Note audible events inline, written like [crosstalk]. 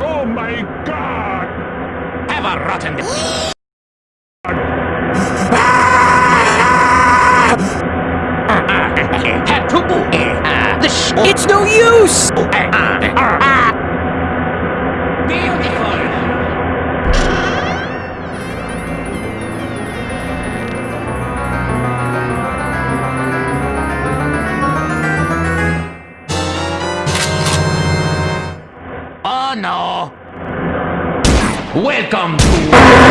Oh my god! Have a rotten... [laughs] [laughs] Eh, ah. it's no use! Eh, ah. Eh, ah. No. Welcome to